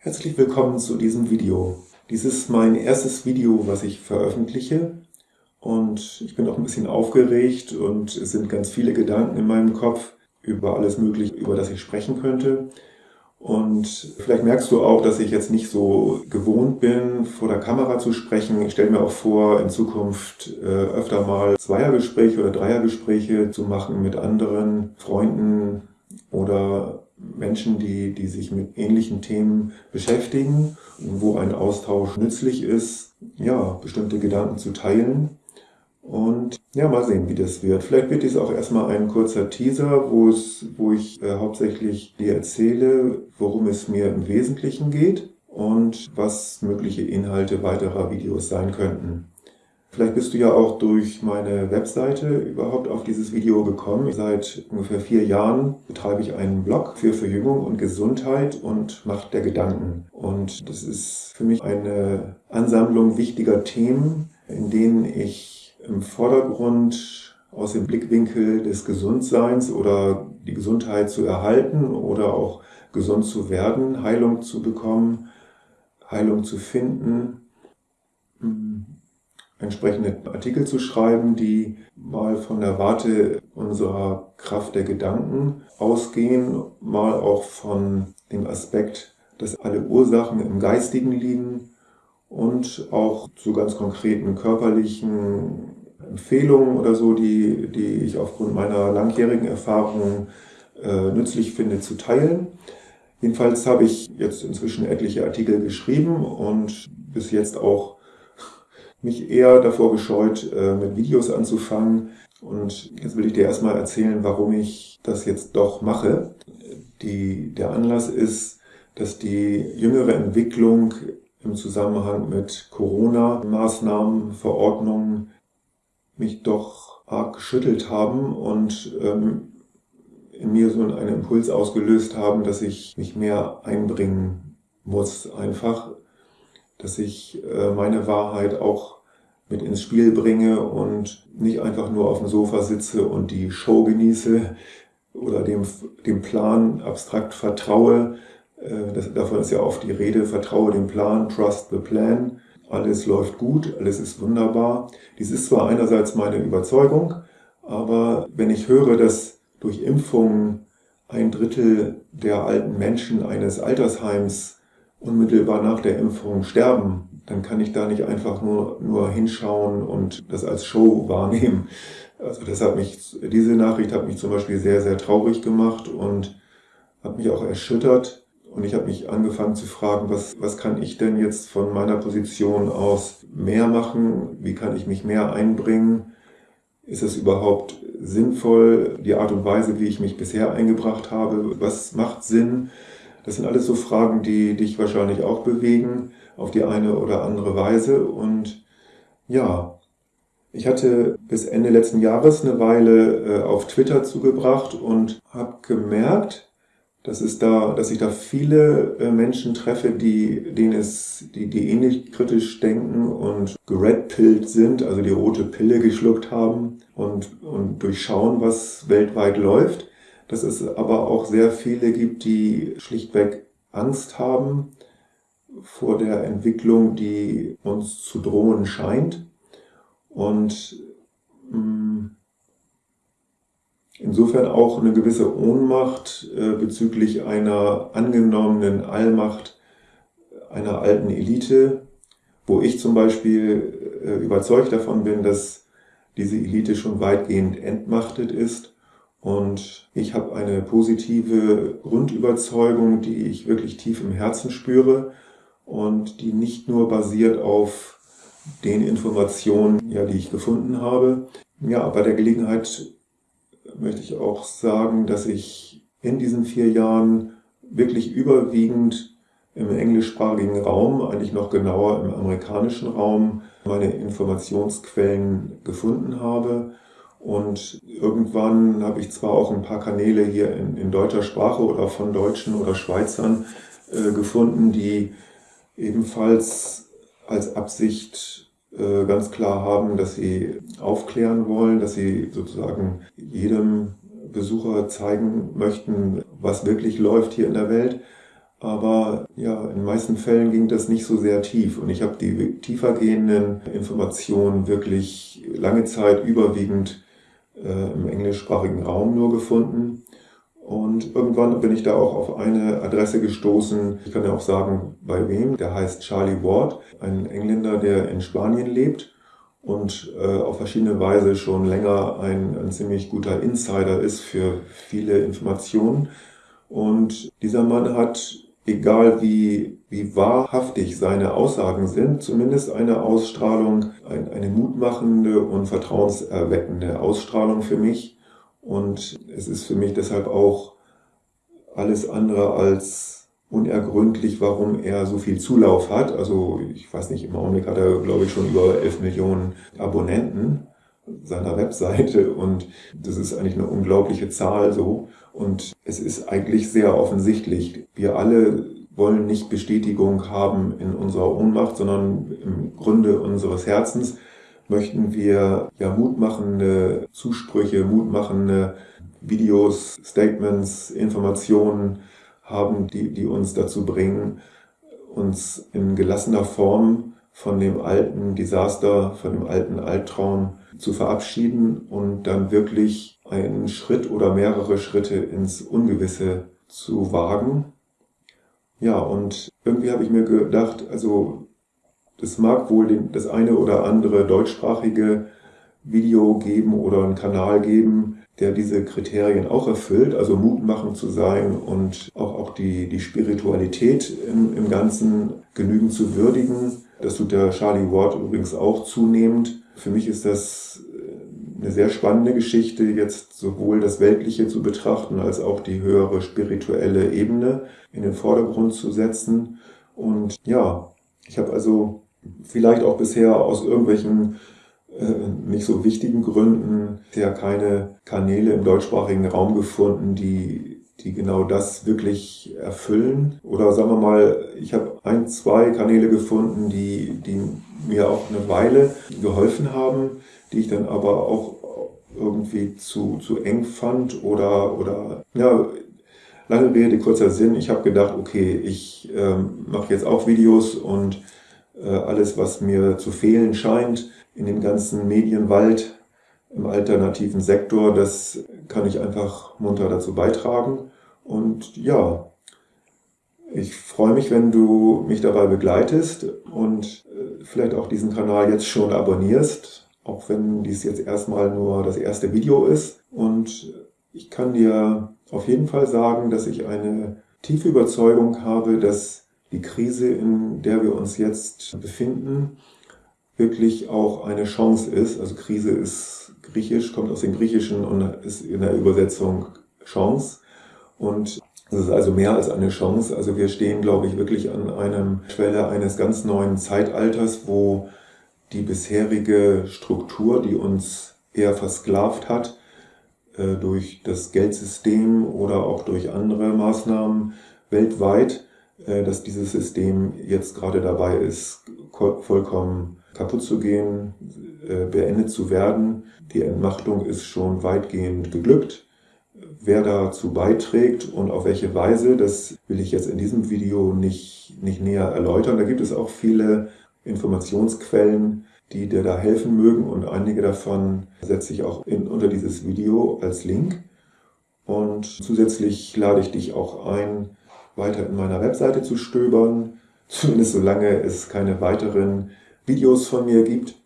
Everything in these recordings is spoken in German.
Herzlich willkommen zu diesem Video. Dies ist mein erstes Video, was ich veröffentliche und ich bin auch ein bisschen aufgeregt und es sind ganz viele Gedanken in meinem Kopf über alles Mögliche, über das ich sprechen könnte. Und vielleicht merkst du auch, dass ich jetzt nicht so gewohnt bin, vor der Kamera zu sprechen. Ich stelle mir auch vor, in Zukunft äh, öfter mal Zweiergespräche oder Dreiergespräche zu machen mit anderen Freunden oder Menschen, die, die sich mit ähnlichen Themen beschäftigen, wo ein Austausch nützlich ist, ja, bestimmte Gedanken zu teilen. Und ja, mal sehen, wie das wird. Vielleicht wird dies auch erstmal ein kurzer Teaser, wo, es, wo ich äh, hauptsächlich dir erzähle, worum es mir im Wesentlichen geht und was mögliche Inhalte weiterer Videos sein könnten. Vielleicht bist du ja auch durch meine Webseite überhaupt auf dieses Video gekommen. Seit ungefähr vier Jahren betreibe ich einen Blog für Verjüngung und Gesundheit und Macht der Gedanken. Und das ist für mich eine Ansammlung wichtiger Themen, in denen ich im Vordergrund aus dem Blickwinkel des Gesundseins oder die Gesundheit zu erhalten oder auch gesund zu werden, Heilung zu bekommen, Heilung zu finden, entsprechende Artikel zu schreiben, die mal von der Warte unserer Kraft der Gedanken ausgehen, mal auch von dem Aspekt, dass alle Ursachen im Geistigen liegen und auch zu ganz konkreten körperlichen Empfehlungen oder so, die, die ich aufgrund meiner langjährigen Erfahrung äh, nützlich finde, zu teilen. Jedenfalls habe ich jetzt inzwischen etliche Artikel geschrieben und bis jetzt auch mich eher davor gescheut, äh, mit Videos anzufangen. Und jetzt will ich dir erstmal erzählen, warum ich das jetzt doch mache. Die, der Anlass ist, dass die jüngere Entwicklung im Zusammenhang mit Corona-Maßnahmen, Verordnungen mich doch arg geschüttelt haben und ähm, in mir so einen Impuls ausgelöst haben, dass ich mich mehr einbringen muss einfach dass ich äh, meine Wahrheit auch mit ins Spiel bringe und nicht einfach nur auf dem Sofa sitze und die Show genieße oder dem, dem Plan abstrakt vertraue. Äh, das, davon ist ja oft die Rede, vertraue dem Plan, trust the plan. Alles läuft gut, alles ist wunderbar. Dies ist zwar einerseits meine Überzeugung, aber wenn ich höre, dass durch Impfungen ein Drittel der alten Menschen eines Altersheims unmittelbar nach der Impfung sterben, dann kann ich da nicht einfach nur, nur hinschauen und das als Show wahrnehmen. Also das hat mich, diese Nachricht hat mich zum Beispiel sehr, sehr traurig gemacht und hat mich auch erschüttert. Und ich habe mich angefangen zu fragen, was, was kann ich denn jetzt von meiner Position aus mehr machen? Wie kann ich mich mehr einbringen? Ist es überhaupt sinnvoll, die Art und Weise, wie ich mich bisher eingebracht habe? Was macht Sinn? Das sind alles so Fragen, die dich wahrscheinlich auch bewegen, auf die eine oder andere Weise. Und ja, ich hatte bis Ende letzten Jahres eine Weile äh, auf Twitter zugebracht und habe gemerkt, dass es da, dass ich da viele äh, Menschen treffe, die, denen es, die, die ähnlich kritisch denken und geredpillt sind, also die rote Pille geschluckt haben und, und durchschauen, was weltweit läuft dass es aber auch sehr viele gibt, die schlichtweg Angst haben vor der Entwicklung, die uns zu drohen scheint. Und mm, insofern auch eine gewisse Ohnmacht äh, bezüglich einer angenommenen Allmacht einer alten Elite, wo ich zum Beispiel äh, überzeugt davon bin, dass diese Elite schon weitgehend entmachtet ist und ich habe eine positive Grundüberzeugung, die ich wirklich tief im Herzen spüre und die nicht nur basiert auf den Informationen, ja, die ich gefunden habe. Ja, bei der Gelegenheit möchte ich auch sagen, dass ich in diesen vier Jahren wirklich überwiegend im englischsprachigen Raum, eigentlich noch genauer im amerikanischen Raum, meine Informationsquellen gefunden habe und irgendwann habe ich zwar auch ein paar Kanäle hier in, in deutscher Sprache oder von Deutschen oder Schweizern äh, gefunden, die ebenfalls als Absicht äh, ganz klar haben, dass sie aufklären wollen, dass sie sozusagen jedem Besucher zeigen möchten, was wirklich läuft hier in der Welt. aber ja, in den meisten Fällen ging das nicht so sehr tief und ich habe die tiefergehenden Informationen wirklich lange Zeit überwiegend äh, im englischsprachigen Raum nur gefunden. Und irgendwann bin ich da auch auf eine Adresse gestoßen. Ich kann ja auch sagen, bei wem. Der heißt Charlie Ward, ein Engländer, der in Spanien lebt und äh, auf verschiedene Weise schon länger ein, ein ziemlich guter Insider ist für viele Informationen. Und dieser Mann hat, egal wie, wie wahrhaftig seine Aussagen sind, zumindest eine Ausstrahlung, ein, eine mutmachende und vertrauenserweckende Ausstrahlung für mich. Und es ist für mich deshalb auch alles andere als unergründlich, warum er so viel Zulauf hat. Also ich weiß nicht, im Augenblick hat er, glaube ich, schon über 11 Millionen Abonnenten seiner Webseite und das ist eigentlich eine unglaubliche Zahl so. Und es ist eigentlich sehr offensichtlich. Wir alle wollen nicht Bestätigung haben in unserer Ohnmacht, sondern im Grunde unseres Herzens möchten wir ja mutmachende Zusprüche, mutmachende Videos, Statements, Informationen haben, die, die uns dazu bringen, uns in gelassener Form von dem alten Desaster, von dem alten Albtraum zu verabschieden und dann wirklich einen Schritt oder mehrere Schritte ins Ungewisse zu wagen. Ja, und irgendwie habe ich mir gedacht, also es mag wohl das eine oder andere deutschsprachige Video geben oder einen Kanal geben, der diese Kriterien auch erfüllt, also mutmachend zu sein und auch, auch die, die Spiritualität im, im Ganzen genügend zu würdigen. Das tut der Charlie Ward übrigens auch zunehmend. Für mich ist das äh, eine sehr spannende Geschichte, jetzt sowohl das Weltliche zu betrachten, als auch die höhere spirituelle Ebene in den Vordergrund zu setzen. Und ja, ich habe also vielleicht auch bisher aus irgendwelchen äh, nicht so wichtigen Gründen ja keine Kanäle im deutschsprachigen Raum gefunden, die, die genau das wirklich erfüllen. Oder sagen wir mal, ich habe ein, zwei Kanäle gefunden, die, die mir auch eine Weile geholfen haben, die ich dann aber auch irgendwie zu, zu eng fand oder, oder ja, lange Rede, kurzer Sinn. Ich habe gedacht, okay, ich ähm, mache jetzt auch Videos und äh, alles, was mir zu fehlen scheint in dem ganzen Medienwald im alternativen Sektor, das kann ich einfach munter dazu beitragen. Und ja, ich freue mich, wenn du mich dabei begleitest und äh, vielleicht auch diesen Kanal jetzt schon abonnierst, auch wenn dies jetzt erstmal nur das erste Video ist. Und ich kann dir auf jeden Fall sagen, dass ich eine tiefe Überzeugung habe, dass die Krise, in der wir uns jetzt befinden, wirklich auch eine Chance ist. Also Krise ist griechisch, kommt aus dem Griechischen und ist in der Übersetzung Chance. Und es ist also mehr als eine Chance. Also wir stehen, glaube ich, wirklich an einem Schwelle eines ganz neuen Zeitalters, wo die bisherige Struktur, die uns eher versklavt hat, äh, durch das Geldsystem oder auch durch andere Maßnahmen weltweit, äh, dass dieses System jetzt gerade dabei ist, vollkommen kaputt zu gehen, äh, beendet zu werden. Die Entmachtung ist schon weitgehend geglückt. Wer dazu beiträgt und auf welche Weise, das will ich jetzt in diesem Video nicht, nicht näher erläutern. Da gibt es auch viele Informationsquellen, die dir da helfen mögen und einige davon setze ich auch in, unter dieses Video als Link. Und zusätzlich lade ich dich auch ein, weiter in meiner Webseite zu stöbern, zumindest solange es keine weiteren Videos von mir gibt.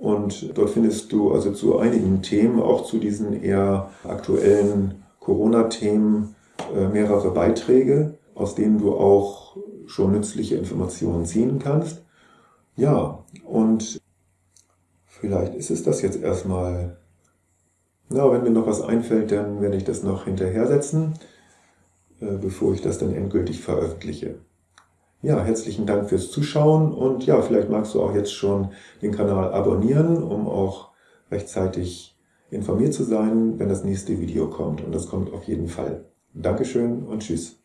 Und dort findest du also zu einigen Themen, auch zu diesen eher aktuellen Corona-Themen, äh, mehrere Beiträge, aus denen du auch schon nützliche Informationen ziehen kannst. Ja, und vielleicht ist es das jetzt erstmal. Na, wenn mir noch was einfällt, dann werde ich das noch hinterher setzen. Äh, bevor ich das dann endgültig veröffentliche. Ja, herzlichen Dank fürs Zuschauen und ja, vielleicht magst du auch jetzt schon den Kanal abonnieren, um auch rechtzeitig informiert zu sein, wenn das nächste Video kommt. Und das kommt auf jeden Fall. Dankeschön und tschüss.